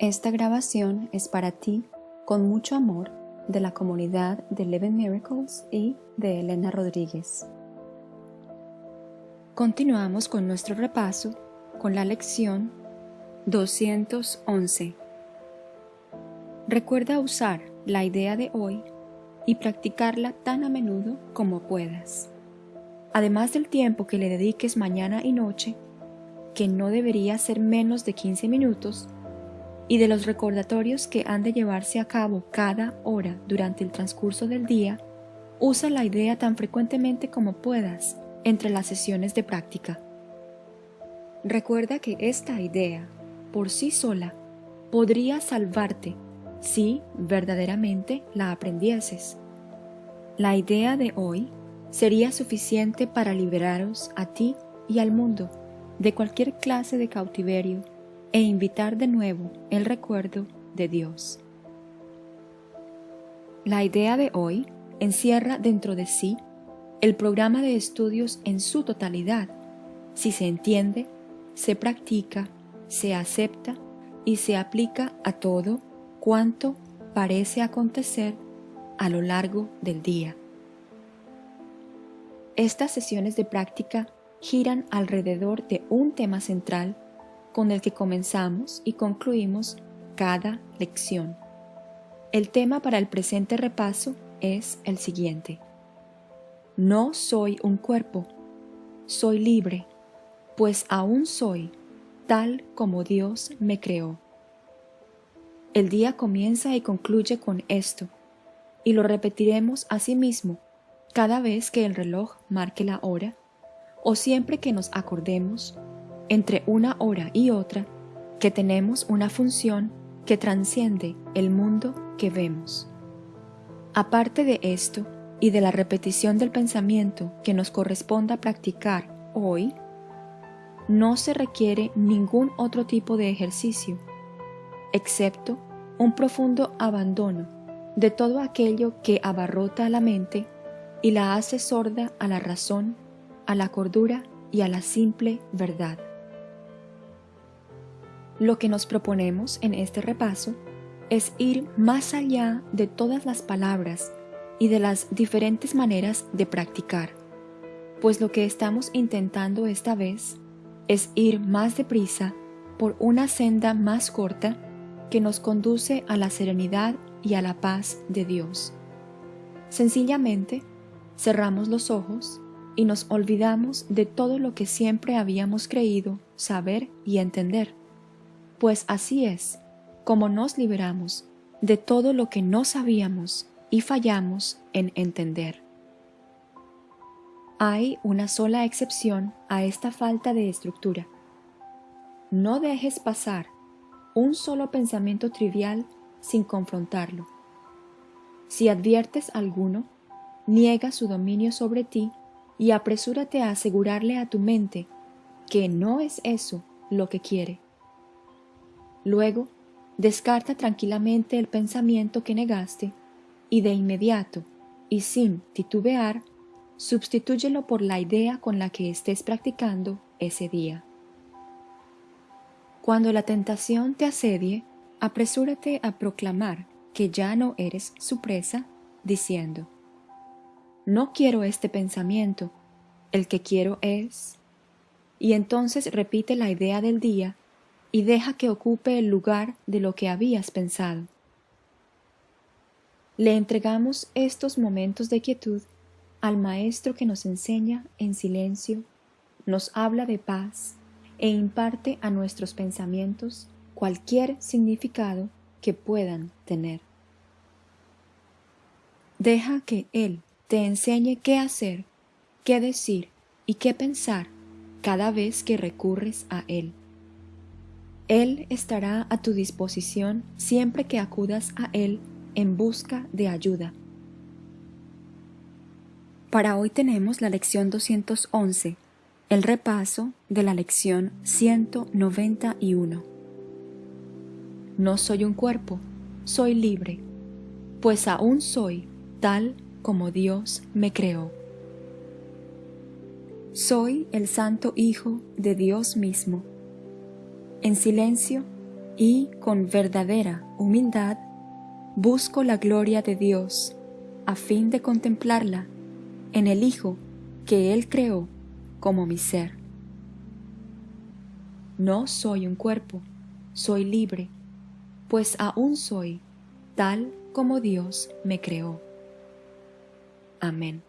Esta grabación es para ti, con mucho amor, de la comunidad de Eleven Miracles y de Elena Rodríguez. Continuamos con nuestro repaso con la lección 211. Recuerda usar la idea de hoy y practicarla tan a menudo como puedas. Además del tiempo que le dediques mañana y noche, que no debería ser menos de 15 minutos, y de los recordatorios que han de llevarse a cabo cada hora durante el transcurso del día, usa la idea tan frecuentemente como puedas entre las sesiones de práctica. Recuerda que esta idea, por sí sola, podría salvarte si verdaderamente la aprendieses. La idea de hoy sería suficiente para liberaros a ti y al mundo de cualquier clase de cautiverio e invitar de nuevo el recuerdo de Dios. La idea de hoy encierra dentro de sí el programa de estudios en su totalidad, si se entiende, se practica, se acepta y se aplica a todo cuanto parece acontecer a lo largo del día. Estas sesiones de práctica giran alrededor de un tema central con el que comenzamos y concluimos cada lección. El tema para el presente repaso es el siguiente. No soy un cuerpo, soy libre, pues aún soy tal como Dios me creó. El día comienza y concluye con esto, y lo repetiremos a sí mismo cada vez que el reloj marque la hora, o siempre que nos acordemos, entre una hora y otra, que tenemos una función que transciende el mundo que vemos. Aparte de esto y de la repetición del pensamiento que nos corresponda practicar hoy, no se requiere ningún otro tipo de ejercicio, excepto un profundo abandono de todo aquello que abarrota la mente y la hace sorda a la razón, a la cordura y a la simple verdad. Lo que nos proponemos en este repaso es ir más allá de todas las palabras y de las diferentes maneras de practicar, pues lo que estamos intentando esta vez es ir más deprisa por una senda más corta que nos conduce a la serenidad y a la paz de Dios. Sencillamente, cerramos los ojos y nos olvidamos de todo lo que siempre habíamos creído saber y entender, pues así es como nos liberamos de todo lo que no sabíamos y fallamos en entender. Hay una sola excepción a esta falta de estructura. No dejes pasar un solo pensamiento trivial sin confrontarlo. Si adviertes alguno, niega su dominio sobre ti y apresúrate a asegurarle a tu mente que no es eso lo que quiere. Luego, descarta tranquilamente el pensamiento que negaste y de inmediato, y sin titubear, Substitúyelo por la idea con la que estés practicando ese día. Cuando la tentación te asedie, apresúrate a proclamar que ya no eres su presa, diciendo, No quiero este pensamiento, el que quiero es... Y entonces repite la idea del día y deja que ocupe el lugar de lo que habías pensado. Le entregamos estos momentos de quietud al Maestro que nos enseña en silencio, nos habla de paz e imparte a nuestros pensamientos cualquier significado que puedan tener. Deja que Él te enseñe qué hacer, qué decir y qué pensar cada vez que recurres a Él. Él estará a tu disposición siempre que acudas a Él en busca de ayuda. Para hoy tenemos la lección 211, el repaso de la lección 191. No soy un cuerpo, soy libre, pues aún soy tal como Dios me creó. Soy el Santo Hijo de Dios mismo. En silencio y con verdadera humildad busco la gloria de Dios a fin de contemplarla en el Hijo que Él creó como mi ser. No soy un cuerpo, soy libre, pues aún soy tal como Dios me creó. Amén.